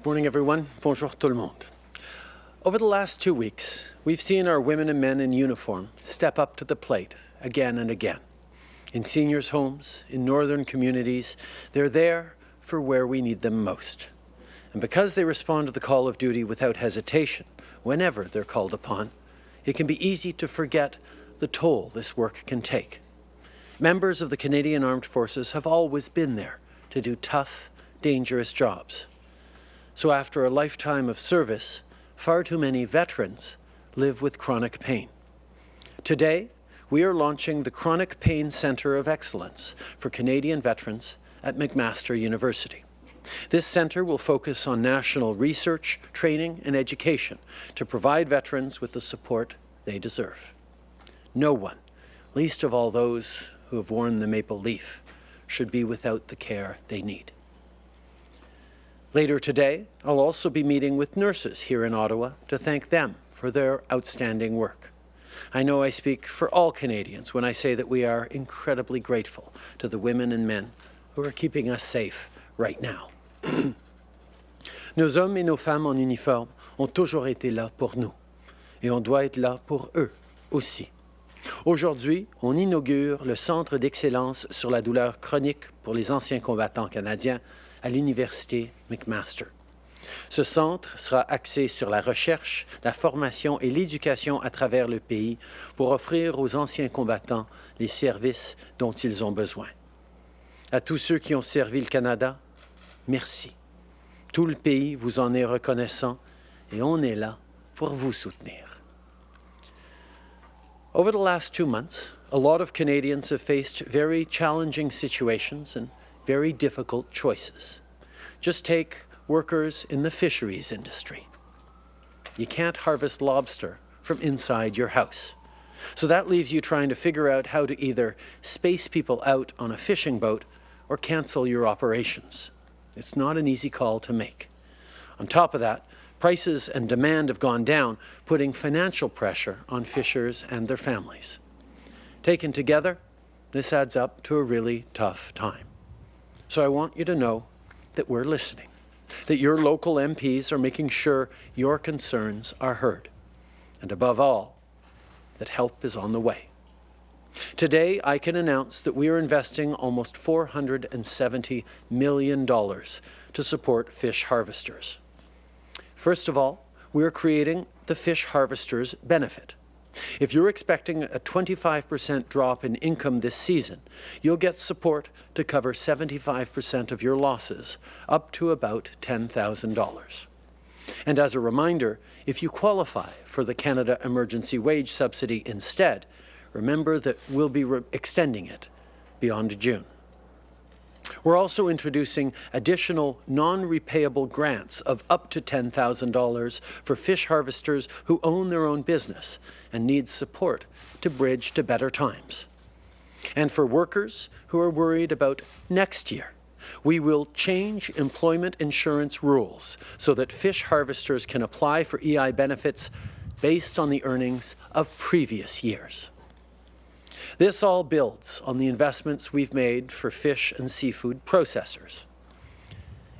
Good morning, everyone. Bonjour tout le monde. Over the last two weeks, we've seen our women and men in uniform step up to the plate again and again. In seniors' homes, in northern communities, they're there for where we need them most. And because they respond to the call of duty without hesitation, whenever they're called upon, it can be easy to forget the toll this work can take. Members of the Canadian Armed Forces have always been there to do tough, dangerous jobs. So after a lifetime of service, far too many veterans live with chronic pain. Today, we are launching the Chronic Pain Centre of Excellence for Canadian veterans at McMaster University. This centre will focus on national research, training and education to provide veterans with the support they deserve. No one, least of all those who have worn the maple leaf, should be without the care they need. Later today, I'll also be meeting with nurses here in Ottawa to thank them for their outstanding work. I know I speak for all Canadians when I say that we are incredibly grateful to the women and men who are keeping us safe right now. nos hommes et nos femmes en uniforme ont toujours été là pour nous et on doit être là pour eux aussi. Aujourd'hui, on inaugure le Centre d'excellence sur la douleur chronique pour les anciens combattants canadiens à l'Université McMaster. Ce centre sera axé sur la recherche, la formation et l'éducation à travers le pays pour offrir aux anciens combattants les services dont ils ont besoin. À tous ceux qui ont servi le Canada, merci. Tout le pays vous en est reconnaissant et on est là pour vous soutenir. Over the last two months, a lot of Canadians have faced very challenging situations and very difficult choices. Just take workers in the fisheries industry. You can't harvest lobster from inside your house. So that leaves you trying to figure out how to either space people out on a fishing boat or cancel your operations. It's not an easy call to make. On top of that, prices and demand have gone down, putting financial pressure on fishers and their families. Taken together, this adds up to a really tough time. So I want you to know that we're listening, that your local MPs are making sure your concerns are heard, and above all, that help is on the way. Today, I can announce that we are investing almost $470 million to support fish harvesters. First of all, we are creating the Fish Harvesters Benefit. If you're expecting a 25% drop in income this season, you'll get support to cover 75% of your losses, up to about $10,000. And as a reminder, if you qualify for the Canada Emergency Wage Subsidy instead, remember that we'll be extending it beyond June. We're also introducing additional non-repayable grants of up to $10,000 for fish harvesters who own their own business and need support to bridge to better times. And for workers who are worried about next year, we will change employment insurance rules so that fish harvesters can apply for EI benefits based on the earnings of previous years. This all builds on the investments we've made for fish and seafood processors.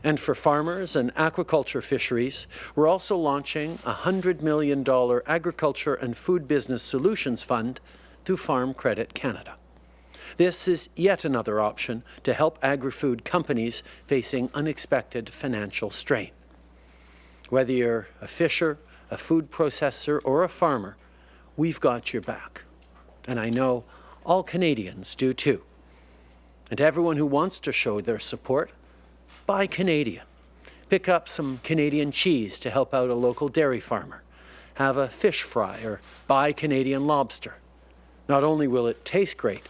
And for farmers and aquaculture fisheries, we're also launching a $100 million Agriculture and Food Business Solutions Fund through Farm Credit Canada. This is yet another option to help agri-food companies facing unexpected financial strain. Whether you're a fisher, a food processor, or a farmer, we've got your back. And I know all Canadians do too. And to everyone who wants to show their support, buy Canadian. Pick up some Canadian cheese to help out a local dairy farmer. Have a fish fry or buy Canadian lobster. Not only will it taste great,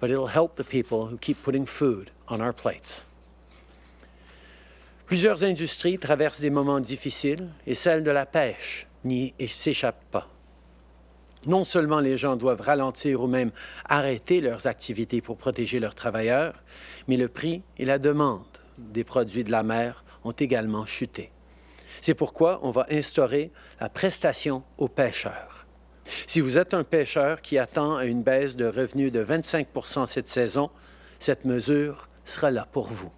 but it'll help the people who keep putting food on our plates. Plusieurs industries traversent des moments difficiles et celle de la pêche n'y s'échappe pas. Non seulement les gens doivent ralentir ou même arrêter leurs activités pour protéger leurs travailleurs, mais le prix et la demande des produits de la mer ont également chuté. C'est pourquoi on va instaurer la prestation aux pêcheurs. Si vous êtes un pêcheur qui attend à une baisse de revenus de 25% cette saison, cette mesure sera là pour vous.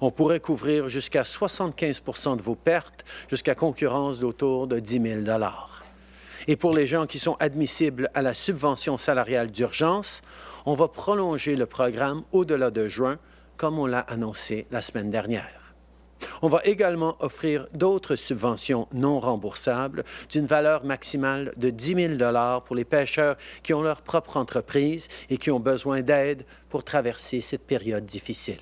On pourrait couvrir jusqu'à 75% de vos pertes, jusqu'à concurrence d'autour de 10 000 Et pour les gens qui sont admissibles à la subvention salariale d'urgence, on va prolonger le programme au-delà de juin, comme on l'a annoncé la semaine dernière. On va également offrir d'autres subventions non remboursables d'une valeur maximale de 10 000 pour les pêcheurs qui ont leur propre entreprise et qui ont besoin d'aide pour traverser cette période difficile.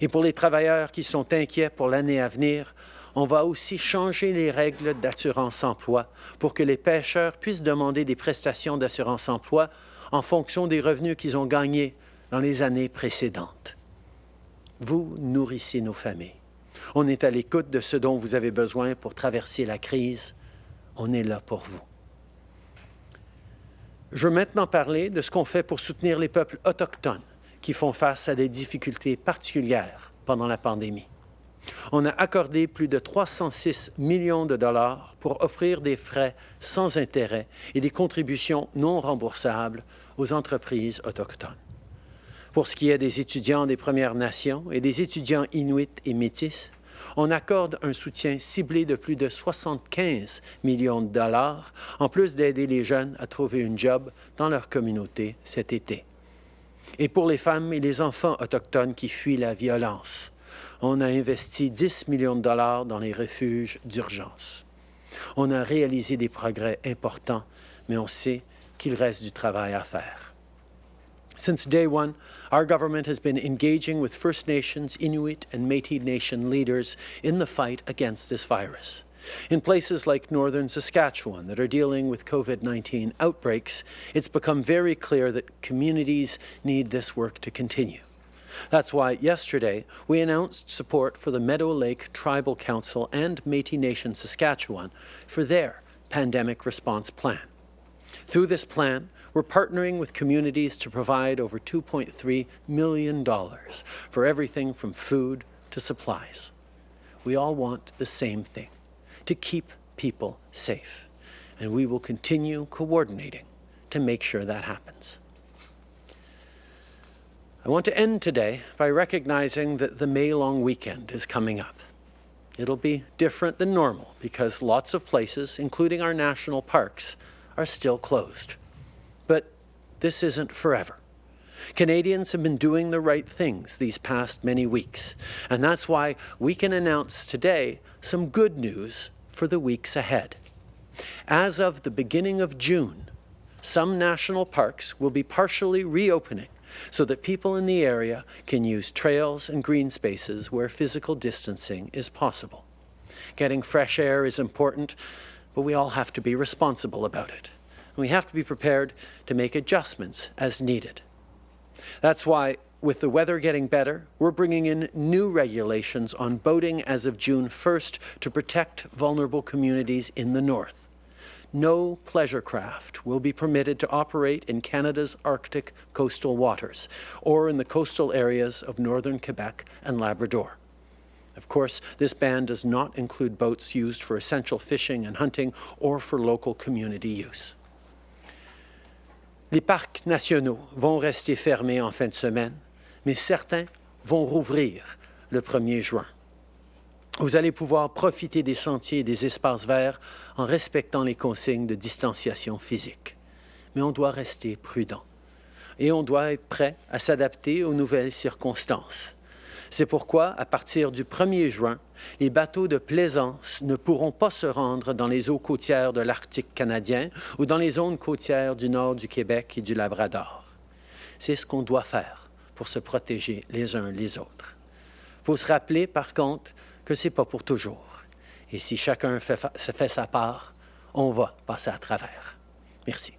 Et pour les travailleurs qui sont inquiets pour l'année à venir, on va aussi changer les règles d'assurance-emploi pour que les pêcheurs puissent demander des prestations d'assurance-emploi en fonction des revenus qu'ils ont gagnés dans les années précédentes. Vous nourrissez nos familles. On est à l'écoute de ce dont vous avez besoin pour traverser la crise. On est là pour vous. Je veux maintenant parler de ce qu'on fait pour soutenir les peuples autochtones qui font face à des difficultés particulières pendant la pandémie. On a accordé plus de 306 millions de dollars pour offrir des frais sans intérêt et des contributions non remboursables aux entreprises autochtones. Pour ce qui est des étudiants des Premières Nations et des étudiants inuits et métis, on accorde un soutien ciblé de plus de 75 millions de dollars, en plus d'aider les jeunes à trouver une job dans leur communauté cet été. Et pour les femmes et les enfants autochtones qui fuient la violence, on a investi 10 millions de dollars dans les refuges d'urgence. On a réalisé des progrès importants, mais on sait qu'il reste du travail à faire. Since day one, our government has been engaging with First Nations, Inuit and Métis Nation leaders in the fight against this virus. In places like northern Saskatchewan that are dealing with COVID-19 outbreaks, it's become very clear that communities need this work to continue. That's why yesterday we announced support for the Meadow Lake Tribal Council and Métis Nation Saskatchewan for their pandemic response plan. Through this plan, we're partnering with communities to provide over $2.3 million for everything from food to supplies. We all want the same thing, to keep people safe. And we will continue coordinating to make sure that happens. I want to end today by recognizing that the May long weekend is coming up. It'll be different than normal because lots of places, including our national parks, are still closed. But this isn't forever. Canadians have been doing the right things these past many weeks, and that's why we can announce today some good news for the weeks ahead. As of the beginning of June, some national parks will be partially reopening so that people in the area can use trails and green spaces where physical distancing is possible. Getting fresh air is important, but we all have to be responsible about it and we have to be prepared to make adjustments as needed. That's why, with the weather getting better, we're bringing in new regulations on boating as of June 1st to protect vulnerable communities in the north. No pleasure craft will be permitted to operate in Canada's Arctic coastal waters or in the coastal areas of northern Quebec and Labrador. Of course, this ban does not include boats used for essential fishing and hunting or for local community use. Les parcs nationaux vont rester fermés en fin de semaine, mais certains vont rouvrir le 1er juin. Vous allez pouvoir profiter des sentiers et des espaces verts en respectant les consignes de distanciation physique. Mais on doit rester prudent et on doit être prêt à s'adapter aux nouvelles circonstances. C'est pourquoi, à partir du 1er juin, les bateaux de plaisance ne pourront pas se rendre dans les eaux côtières de l'Arctique canadien ou dans les zones côtières du nord du Québec et du Labrador. C'est ce qu'on doit faire pour se protéger les uns les autres. Il faut se rappeler, par contre, que ce n'est pas pour toujours. Et si chacun fait, fait sa part, on va passer à travers. Merci.